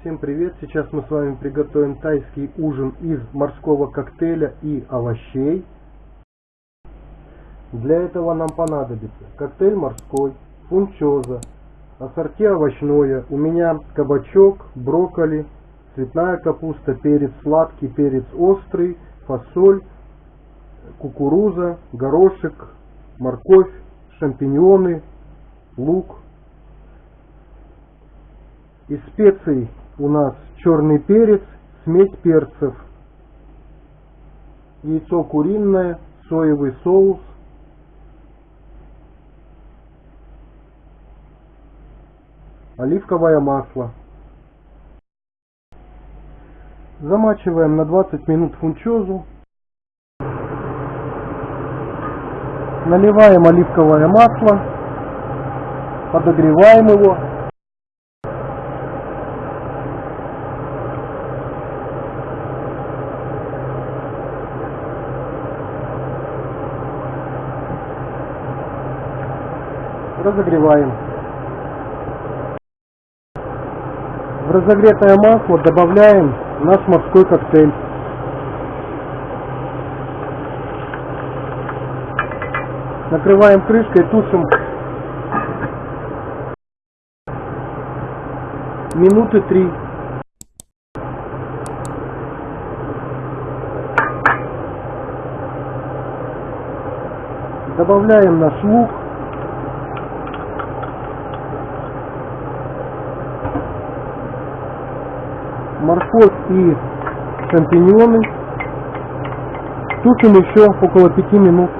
Всем привет! Сейчас мы с вами приготовим тайский ужин из морского коктейля и овощей. Для этого нам понадобится коктейль морской, фунчоза, ассорти овощное, у меня кабачок, брокколи, цветная капуста, перец сладкий, перец острый, фасоль, кукуруза, горошек, морковь, шампиньоны, лук. Из специй у нас черный перец, смесь перцев, яйцо куриное, соевый соус, оливковое масло. Замачиваем на 20 минут фунчозу. Наливаем оливковое масло, подогреваем его разогреваем. В разогретое масло добавляем наш морской коктейль. Накрываем крышкой, тушим минуты три. Добавляем наш лук. Морковь и шампиньоны. Тушим еще около 5 минут.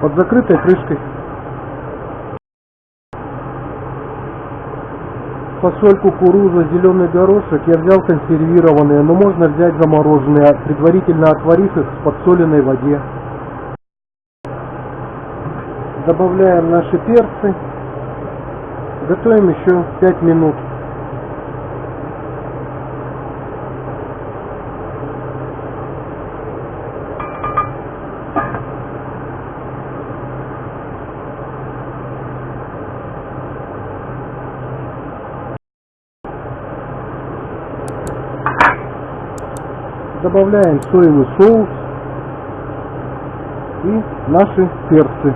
Под закрытой крышкой. Фасоль, кукуруза, зеленый горошек я взял консервированные, но можно взять замороженные, предварительно отварив их в подсоленной воде. Добавляем наши перцы. Готовим еще 5 минут. Добавляем соевый соус и наши перцы.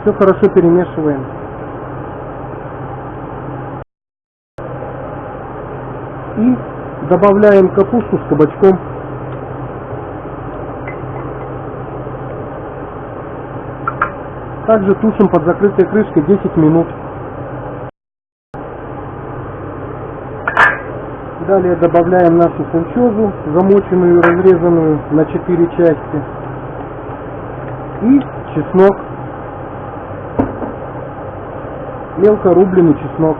Все хорошо перемешиваем. И добавляем капусту с кабачком. Также тушим под закрытой крышкой 10 минут. Далее добавляем нашу фунчозу, замоченную и разрезанную на 4 части. И чеснок. Мелко рубленый чеснок.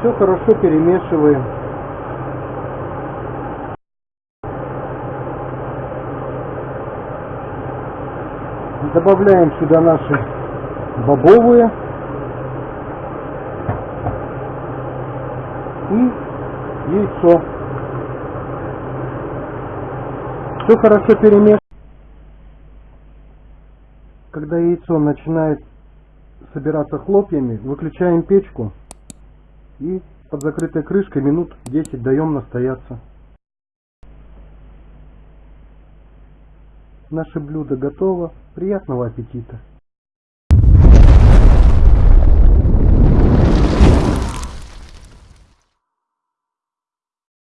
Все хорошо перемешиваем. Добавляем сюда наши бобовые и яйцо. Все хорошо перемешиваем. Когда яйцо начинает собираться хлопьями, выключаем печку и под закрытой крышкой минут 10 даем настояться. Наше блюдо готово. Приятного аппетита!